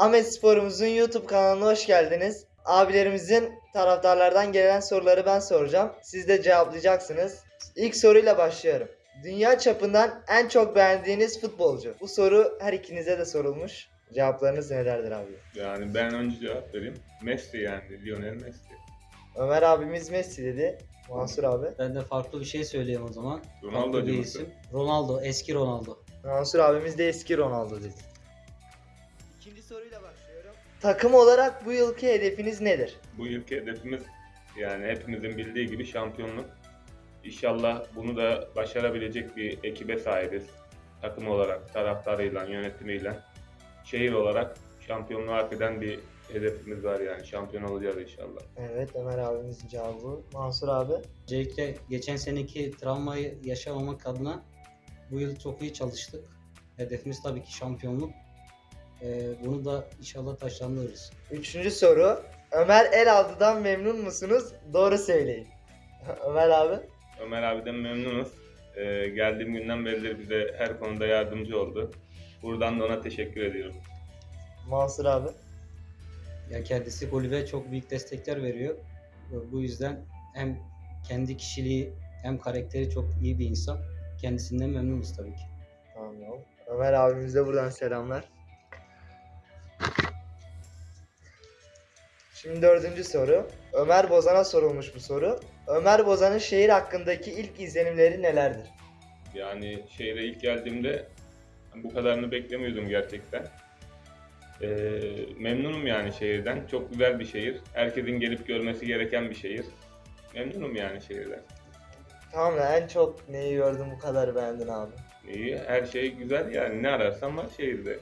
Ahmet Spor'umuzun YouTube kanalına hoş geldiniz. Abilerimizin taraftarlardan gelen soruları ben soracağım. Siz de cevaplayacaksınız. İlk soruyla başlıyorum. Dünya çapından en çok beğendiğiniz futbolcu. Bu soru her ikinize de sorulmuş. Cevaplarınız nelerdir abi? Yani ben önce cevap vereyim. Messi yani Lionel Messi. Ömer abimiz Messi dedi. Mansur abi. Ben de farklı bir şey söyleyeyim o zaman. Ronaldo Farklı bir isim. Ronaldo, eski Ronaldo. Mansur abimiz de eski Ronaldo dedi. Takım olarak bu yılki hedefiniz nedir? Bu yılki hedefimiz yani hepimizin bildiği gibi şampiyonluk. İnşallah bunu da başarabilecek bir ekibe sahibiz. Takım olarak, taraftarıyla, yönetimiyle. Şehir olarak şampiyonluğu hak eden bir hedefimiz var yani. Şampiyon olacağız inşallah. Evet Ömer abimizin cevabı. Mansur abi. Öncelikle geçen seneki travmayı yaşamamak adına bu yıl çok iyi çalıştık. Hedefimiz tabii ki şampiyonluk. Ee, bunu da inşallah taşlandırırız. Üçüncü soru. Ömer Elaltı'dan memnun musunuz? Doğru söyleyin. Ömer abi. Ömer abiden memnunuz. Ee, geldiğim günden beridir bize her konuda yardımcı oldu. Buradan da ona teşekkür ediyorum. Mansur abi. Ya kendisi kulübe çok büyük destekler veriyor. Ve Bu yüzden hem kendi kişiliği hem karakteri çok iyi bir insan. Kendisinden memnunuz tabii ki. Tamam. Ömer abimize buradan selamlar. Şimdi dördüncü soru. Ömer Bozan'a sorulmuş bu soru. Ömer Bozan'ın şehir hakkındaki ilk izlenimleri nelerdir? Yani şehre ilk geldiğimde bu kadarını beklemiyordum gerçekten. Ee, memnunum yani şehirden. Çok güzel bir şehir. Herkesin gelip görmesi gereken bir şehir. Memnunum yani şehirden. Tamam da en çok neyi gördün bu kadar beğendin abi? İyi, her şey güzel yani ne ararsan var şehirde.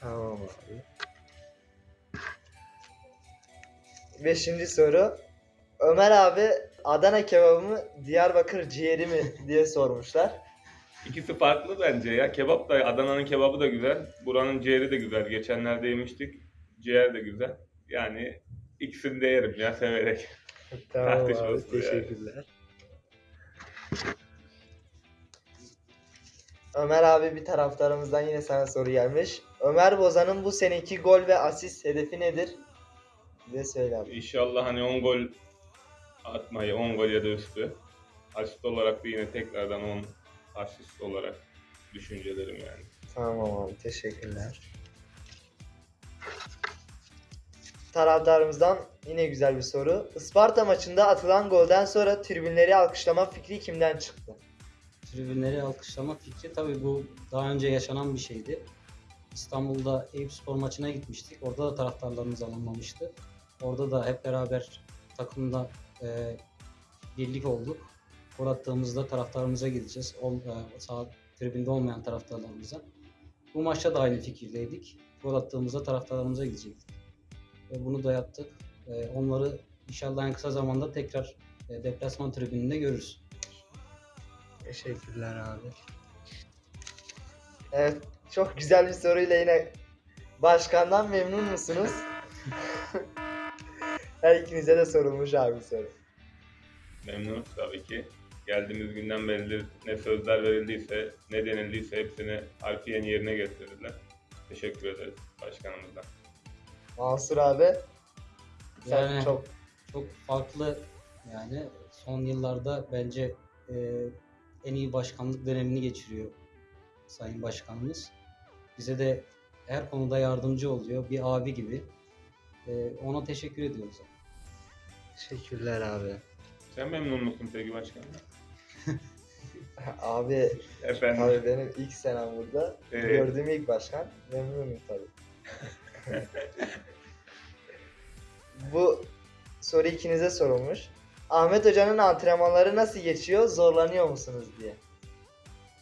Tamam abi. Beşinci soru. Ömer abi Adana kebabı mı Diyarbakır ciğeri mi diye sormuşlar. İkisi farklı bence ya. Kebap da Adana'nın kebabı da güzel. Buranın ciğeri de güzel. Geçenlerde yemiştik. Ciğer de güzel. Yani ikisini de yerim ya severek. Tamam abi yani. teşekkürler. Ömer abi bir taraftarımızdan yine sana soru gelmiş. Ömer Bozan'ın bu seneki gol ve asist hedefi nedir? Bize söyle abi. İnşallah hani 10 gol atmayı, 10 gol ya da üstü. Asist olarak da yine tekrardan 10 asist olarak düşüncelerim yani. Tamam abi teşekkürler. Taraftarımızdan yine güzel bir soru. Isparta maçında atılan golden sonra tribünleri alkışlama fikri kimden çıktı? Tribünleri alkışlama fikri tabii bu daha önce yaşanan bir şeydi. İstanbul'da Eyüp Spor maçına gitmiştik. Orada da taraftarlarımız alınmamıştı. Orada da hep beraber takımda e, birlik olduk. Gol attığımızda taraftarımıza gideceğiz. Ol, e, sağ tribünde olmayan taraftarlarımıza. Bu maçta da aynı fikirdeydik. Gol attığımızda taraftarlarımıza gidecektik. Ve bunu da yaptık. E, onları inşallah en kısa zamanda tekrar e, deplasman tribününde görürüz. Teşekkürler abi. Evet çok güzel bir soruyla yine başkandan memnun musunuz? Her ikinize de sorulmuş abi soru. Memnunuz tabii ki. Geldiğimiz günden beridir ne sözler verildiyse, ne denildiyse hepsini harfiyen yerine getirdiler. Teşekkür ederiz başkanımızdan. Mansur abi. Sen Yani- çok çok farklı yani son yıllarda bence e, en iyi başkanlık dönemini geçiriyor Sayın Başkanımız. Bize de her konuda yardımcı oluyor. Bir abi gibi. E, ona teşekkür ediyoruz. teşekkürler abi. Sen memnun musun peki başkanım? Abi Efendim. Abi benim ilk senem burada. Evet. Gördüğüm ilk başkan. Memnunum tabii. Bu soru ikinize sorulmuş. Ahmet Hoca'nın antrenmanları nasıl geçiyor? Zorlanıyor musunuz diye.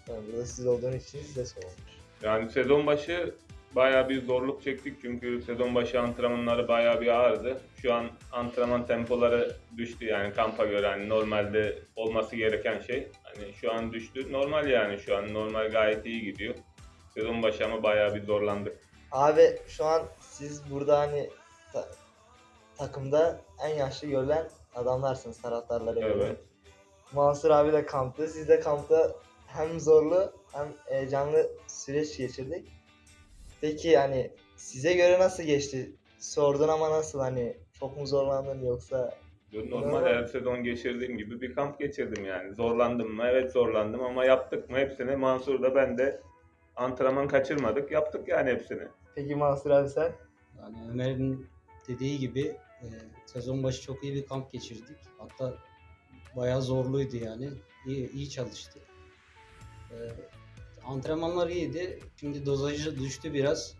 Yani burada siz olduğunuz için size sorulmuş. Yani sezon başı bayağı bir zorluk çektik çünkü sezon başı antrenmanları bayağı bir ağırdı. Şu an antrenman tempoları düştü yani kampa göre hani normalde olması gereken şey. Hani şu an düştü. Normal yani şu an normal gayet iyi gidiyor. Sezon başı ama bayağı bir zorlandık. Abi şu an siz burada hani ta- takımda en yaşlı görülen adamlarsınız taraftarlara göre. Evet. Mansur abi de kamptı. Siz de kampta hem zorlu hem heyecanlı süreç geçirdik. Peki yani Size göre nasıl geçti? Sordun ama nasıl hani çok mu zorlandın yoksa Normal her sezon geçirdiğim gibi bir kamp geçirdim yani. Zorlandım mı? Evet zorlandım ama yaptık mı hepsini? Mansur da ben de antrenman kaçırmadık. Yaptık yani hepsini. peki Mansur abi sen? Yani Ömer'in dediği gibi e, sezon başı çok iyi bir kamp geçirdik. Hatta bayağı zorluydu yani. İyi, iyi çalıştık. E, antrenmanlar iyiydi. Şimdi dozajı düştü biraz.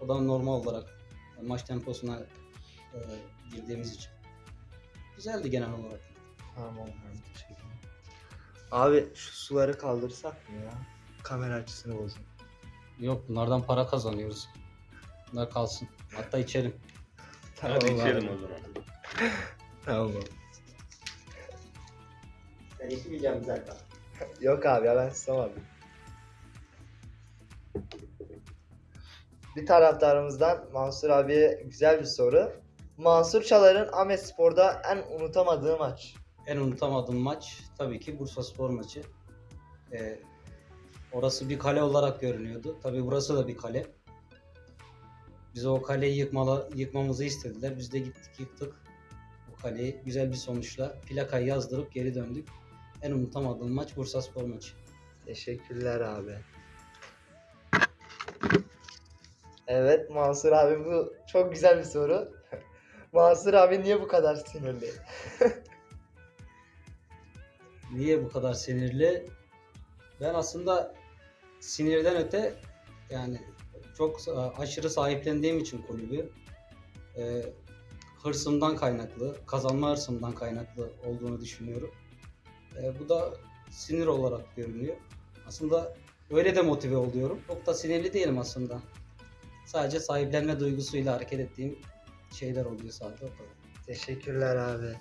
O da normal olarak maç temposuna e, girdiğimiz için. Güzeldi genel olarak. Tamam abi teşekkürler. Abi şu suları kaldırsak mı ya? Kamera açısını bozun. Yok bunlardan para kazanıyoruz. Bunlar kalsın. Hatta içelim. Hadi abi. içelim o zaman. Tamam abi. Ben içmeyeceğim zaten. Yok abi ya ben susamadım. Bir taraftarımızdan Mansur abiye güzel bir soru. Mansur Çalar'ın Ahmet Spor'da en unutamadığı maç. En unutamadığım maç tabii ki Bursa Spor maçı. Ee, orası bir kale olarak görünüyordu. Tabii burası da bir kale. Bize o kaleyi yıkmala, yıkmamızı istediler. Biz de gittik yıktık o kaleyi. Güzel bir sonuçla plakayı yazdırıp geri döndük. En unutamadığım maç Bursa Spor maçı. Teşekkürler abi. Evet Mansur abi bu çok güzel bir soru. Mansur abi niye bu kadar sinirli? Niye bu kadar sinirli? Ben aslında sinirden öte yani çok aşırı sahiplendiğim için kulübü e, hırsımdan kaynaklı, kazanma hırsımdan kaynaklı olduğunu düşünüyorum. E, bu da sinir olarak görünüyor. Aslında öyle de motive oluyorum. Çok da sinirli değilim aslında. Sadece sahiplenme duygusuyla hareket ettiğim şeyler oluyor sadece o kadar. Teşekkürler abi.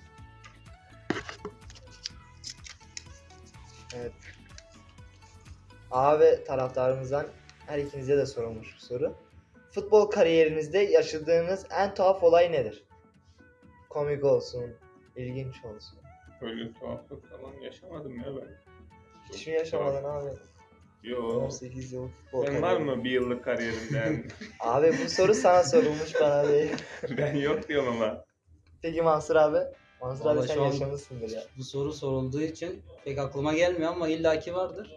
Evet. Abi taraftarımızdan her ikinize de sorulmuş bu soru. Futbol kariyerinizde yaşadığınız en tuhaf olay nedir? Komik olsun, ilginç olsun. Öyle tuhaflık falan yaşamadım ya ben. Hiç mi yaşamadın abi? Yo. 18 yıl futbol Sen var kariyeri. mı bir yıllık kariyerimden? Abi bu soru sana sorulmuş bana değil. ben yok diyorum ama. Peki Mansur abi? Mansur abi sen şu an- yaşamışsındır ya. Bu soru sorulduğu için pek aklıma gelmiyor ama illaki vardır.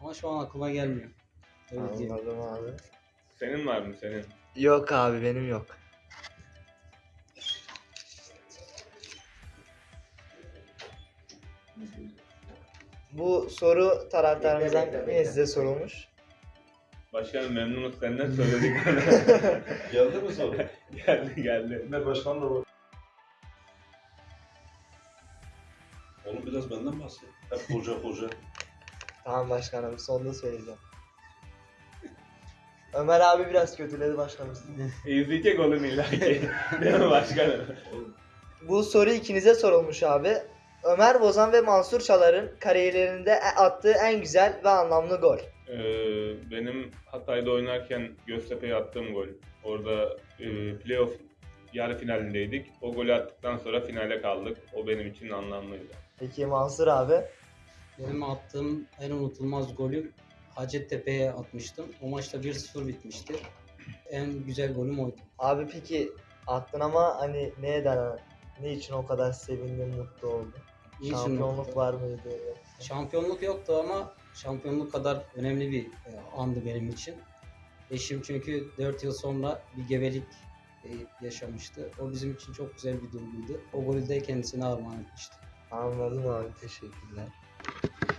Ama şu an aklıma gelmiyor. Öyle diyeyim. Anladım abi. Senin var mı senin? Yok abi benim yok. Bu soru taraftarımızdan Bekle, bekle, yine bekle. size sorulmuş. Başkanım memnunuz senden söyledik. Geldi mi soru? geldi geldi. Ne başkan da var. Oğlum biraz benden bahset. Hep hoca hoca. Tamam başkanım sonunda söyleyeceğim. Ömer abi biraz kötüledi başkanım. İzleyecek oğlum illaki. Değil mi başkanım? Bu soru ikinize sorulmuş abi. Ömer Bozan ve Mansur Çalar'ın kariyerlerinde attığı en güzel ve anlamlı gol. Ee, benim Hatay'da oynarken Göztepe'ye attığım gol. Orada e, playoff yarı finalindeydik. O golü attıktan sonra finale kaldık. O benim için anlamlıydı. Peki Mansur abi? Benim attığım en unutulmaz golü Hacettepe'ye atmıştım. O maçta 1-0 bitmişti. En güzel golüm oydu. Abi peki attın ama hani neden ne için o kadar sevindin, mutlu oldun? Niçin Şampiyonluk mutlu? var mıydı? Şampiyonluk yoktu ama şampiyonluk kadar önemli bir e, andı benim için. Eşim çünkü 4 yıl sonra bir gebelik e, yaşamıştı. O bizim için çok güzel bir duyguydu. O golü de kendisine armağan etmişti. Anladım abi teşekkürler.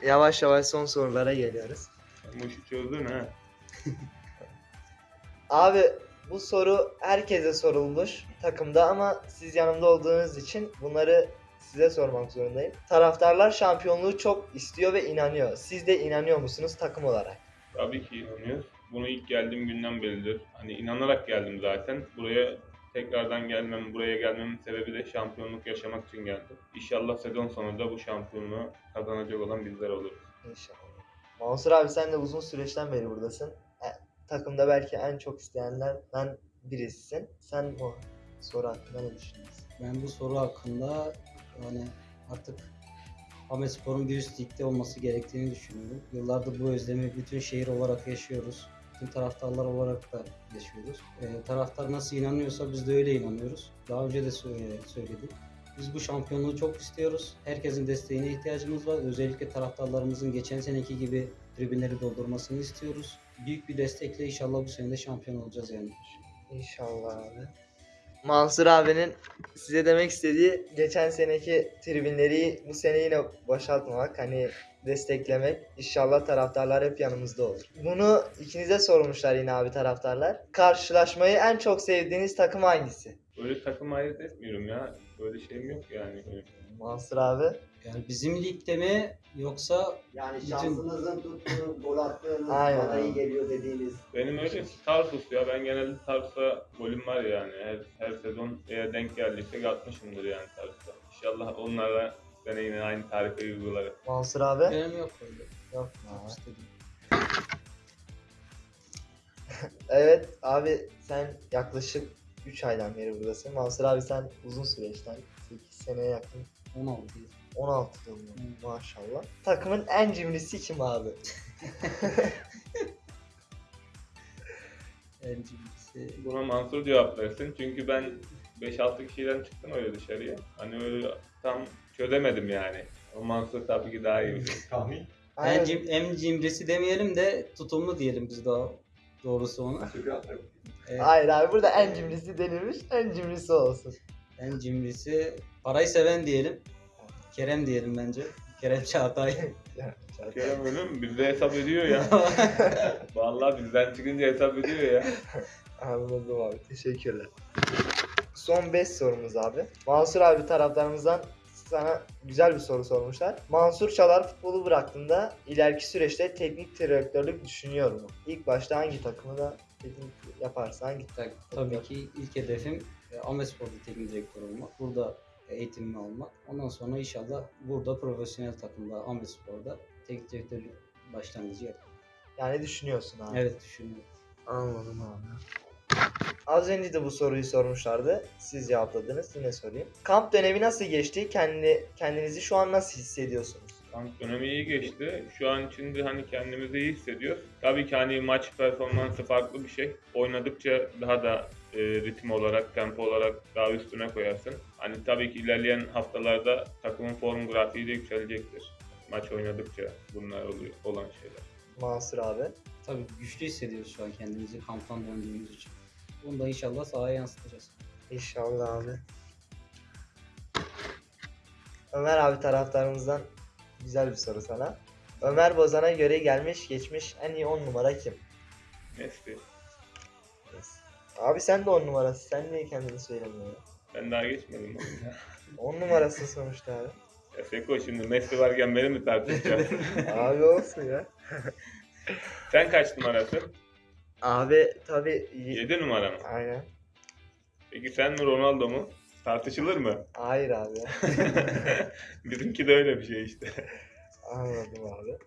Yavaş yavaş son sorulara geliyoruz. Bu işi çözdün ha. Abi bu soru herkese sorulmuş takımda ama siz yanımda olduğunuz için bunları size sormak zorundayım. Taraftarlar şampiyonluğu çok istiyor ve inanıyor. Siz de inanıyor musunuz takım olarak? Tabii ki inanıyoruz. Bunu ilk geldiğim günden beridir. Hani inanarak geldim zaten. Buraya tekrardan gelmem, buraya gelmemin sebebi de şampiyonluk yaşamak için geldim. İnşallah sezon sonunda bu şampiyonluğu kazanacak olan bizler oluruz. İnşallah. Mansur abi sen de uzun süreçten beri buradasın. E, takımda belki en çok isteyenlerden birisisin. Sen bu soru hakkında ne düşünüyorsun? Ben bu soru hakkında yani artık Ahmet Spor'un bir üst ligde olması gerektiğini düşünüyorum. Yıllardır bu özlemi bütün şehir olarak yaşıyoruz. Tüm taraftarlar olarak da yaşıyoruz. Ee, taraftar nasıl inanıyorsa biz de öyle inanıyoruz. Daha önce de söyle- söyledim. Biz bu şampiyonluğu çok istiyoruz. Herkesin desteğine ihtiyacımız var. Özellikle taraftarlarımızın geçen seneki gibi tribünleri doldurmasını istiyoruz. Büyük bir destekle inşallah bu sene de şampiyon olacağız yani. İnşallah abi. Mansur abinin size demek istediği geçen seneki tribünleri bu sene yine boşaltmamak hani desteklemek. İnşallah taraftarlar hep yanımızda olur. Bunu ikinize sormuşlar yine abi taraftarlar. Karşılaşmayı en çok sevdiğiniz takım hangisi? Böyle takım ayırt etmiyorum ya. Böyle şeyim yok yani. Mansur abi. Yani bizim ligde mi yoksa Yani Bütün- şansınızın tuttuğu, gol attığınız, Aynen bana iyi geliyor dediğiniz. Benim öyle Tarsus ya. Ben genelde Tarsus'a golüm var yani. Her, her sezon eğer denk geldiyse atmışımdır yani Tarsus'a. İnşallah onlarla sene yine aynı tarife uygularım. Mansur abi. benim yok öyle. Yok. İstedim. Evet abi sen yaklaşık 3 aydan beri buradasın. Mansur abi sen uzun süreçten 8 seneye yakın 16 16 yıl maşallah. Takımın en cimrisi kim abi? en cimrisi. Buna Mansur cevap versin. Çünkü ben 5-6 kişiden çıktım öyle dışarıya. Hani öyle tam çözemedim yani. O Mansur tabii ki daha iyi bilir. Tahmin. En, cim, en cimrisi demeyelim de tutumlu diyelim biz daha doğrusu ona. Evet, Hayır abi burada en cimrisi denilmiş, en cimrisi olsun. en cimrisi parayı seven diyelim. Kerem diyelim bence. Kerem Çağatay. Kerem öyle mi? Bizde hesap ediyor ya. Vallahi bizden çıkınca hesap ediyor ya. Anladım abi, teşekkürler. Son 5 sorumuz abi. Mansur abi taraftarımızdan sana güzel bir soru sormuşlar. Mansur Çalar futbolu bıraktığında ileriki süreçte teknik direktörlük düşünüyor mu? İlk başta hangi takımı da teknik yaparsa hangi Tak- Tabii ki ilk hedefim e, Amespor'da teknik direktör olmak. Burada eğitimimi almak. Ondan sonra inşallah burada profesyonel takımda Amespor'da teknik direktörlük başlangıcı yapmak. yani düşünüyorsun abi. Evet düşünüyorum. Anladım abi. Az önce de bu soruyu sormuşlardı. Siz cevapladınız. Yine sorayım. Kamp dönemi nasıl geçti? Kendi kendinizi şu an nasıl hissediyorsunuz? Kamp dönemi iyi geçti. Şu an içinde hani kendimizi iyi hissediyoruz. Tabii ki hani maç performansı farklı bir şey. Oynadıkça daha da e, ritim olarak, tempo olarak daha üstüne koyarsın. Hani tabii ki ilerleyen haftalarda takımın form grafiği de yükselecektir. Maç oynadıkça bunlar oluyor, olan şeyler. Mansur abi. Tabii güçlü hissediyoruz şu an kendimizi kamptan döndüğümüz için. Bunu da inşallah sahaya yansıtacağız. İnşallah abi. Ömer abi taraftarımızdan güzel bir soru sana. Ömer Bozan'a göre gelmiş geçmiş en iyi 10 numara kim? Messi. Abi sen de 10 numarası. Sen niye kendini söylemiyorsun? Ben daha geçmedim onu ya. 10 numarası sonuçta abi. Ya Seko şimdi Messi varken beni mi tartışacaksın? abi olsun ya. Sen kaç numarasın? Abi tabi 7 numara mı? Aynen. Peki sen mi Ronaldo mu? Tartışılır mı? Hayır abi. Bizimki de öyle bir şey işte. Anladım abi.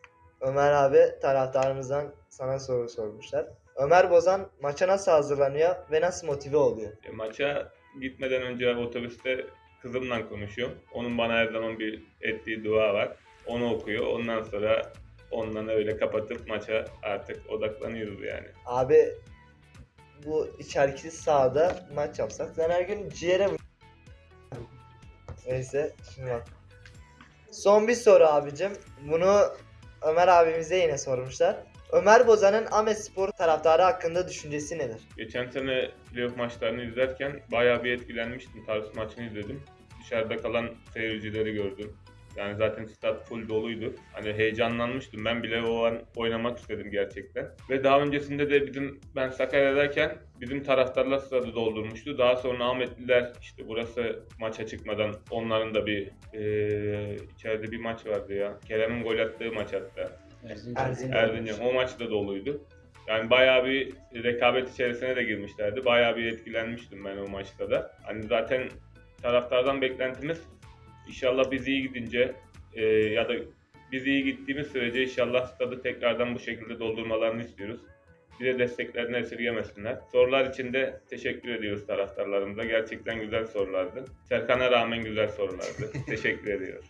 Ömer abi taraftarımızdan sana soru sormuşlar. Ömer Bozan maça nasıl hazırlanıyor ve nasıl motive oluyor? E, maça gitmeden önce otobüste kızımla konuşuyorum. Onun bana her zaman bir ettiği dua var. Onu okuyor. Ondan sonra ondan öyle kapatıp maça artık odaklanıyoruz yani. Abi bu içerikli sahada maç yapsak ben her gün ciğere Neyse şimdi bak. Son bir soru abicim. Bunu Ömer abimize yine sormuşlar. Ömer Bozan'ın Ahmet Spor taraftarı hakkında düşüncesi nedir? Geçen sene playoff maçlarını izlerken bayağı bir etkilenmiştim. Tarsus maçını izledim. Dışarıda kalan seyircileri gördüm. Yani zaten stat full doluydu. Hani heyecanlanmıştım. Ben bile o an oynamak istedim gerçekten. Ve daha öncesinde de bizim ben Sakarya'dayken bizim taraftarlar stadı doldurmuştu. Daha sonra Ahmetliler işte burası maça çıkmadan onların da bir eee içeride bir maç vardı ya. Kerem'in gol attığı maç hatta. Erzincan. Erzincan. Erzincan. O maç da doluydu. Yani bayağı bir rekabet içerisine de girmişlerdi. Bayağı bir etkilenmiştim ben o maçta da. Hani zaten taraftardan beklentimiz inşallah biz iyi gidince e, ya da biz iyi gittiğimiz sürece inşallah stadı tekrardan bu şekilde doldurmalarını istiyoruz. Bize desteklerini esirgemesinler. Sorular için de teşekkür ediyoruz taraftarlarımıza. Gerçekten güzel sorulardı. Serkan'a rağmen güzel sorulardı. teşekkür ediyoruz.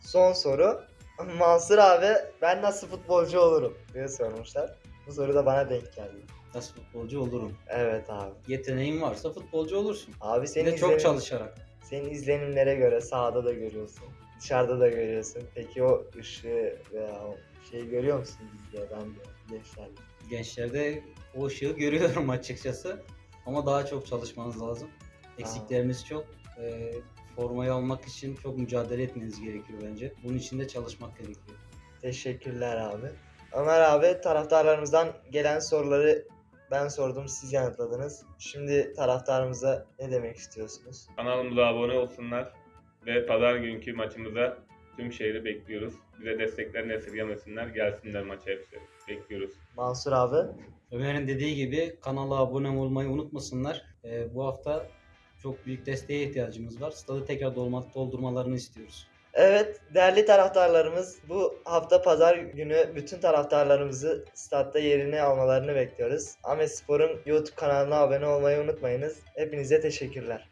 Son soru. Mansur abi ben nasıl futbolcu olurum diye sormuşlar. Bu soru da bana denk geldi. Nasıl futbolcu olurum? Evet abi. Yeteneğin varsa futbolcu olursun. Abi Bir senin, de çok çalışarak. Senin izlenimlere göre sahada da görüyorsun. Dışarıda da görüyorsun. Peki o ışığı veya o şeyi görüyor musun bizde? Ben de gençlerle. Gençlerde o ışığı görüyorum açıkçası. Ama daha çok çalışmanız lazım. Eksiklerimiz çok. Ee, formayı almak için çok mücadele etmeniz gerekiyor bence. Bunun için de çalışmak gerekiyor. Teşekkürler abi. Ömer abi taraftarlarımızdan gelen soruları ben sordum siz yanıtladınız. Şimdi taraftarımıza ne demek istiyorsunuz? Kanalımıza abone olsunlar ve pazar günkü maçımıza tüm şehri bekliyoruz. Bize desteklerini esirgemesinler. Gelsinler maça hepsi. Bekliyoruz. Mansur abi. Ömer'in dediği gibi kanala abone olmayı unutmasınlar. Ee, bu hafta çok büyük desteğe ihtiyacımız var. Stadı tekrar dolma, doldurmalarını istiyoruz. Evet değerli taraftarlarımız bu hafta pazar günü bütün taraftarlarımızı statta yerini almalarını bekliyoruz. Ahmet Spor'un YouTube kanalına abone olmayı unutmayınız. Hepinize teşekkürler.